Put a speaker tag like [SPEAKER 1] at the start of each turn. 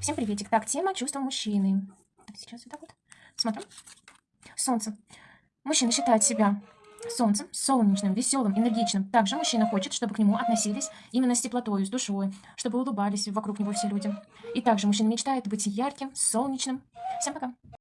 [SPEAKER 1] Всем приветик. Так, тема чувства мужчины. Так, сейчас вот так вот. Смотрим. Солнце. Мужчина считает себя солнцем, солнечным, веселым, энергичным. Также мужчина хочет, чтобы к нему относились именно с теплотой, с душой, чтобы улыбались вокруг него все люди. И также мужчина мечтает быть ярким, солнечным. Всем пока.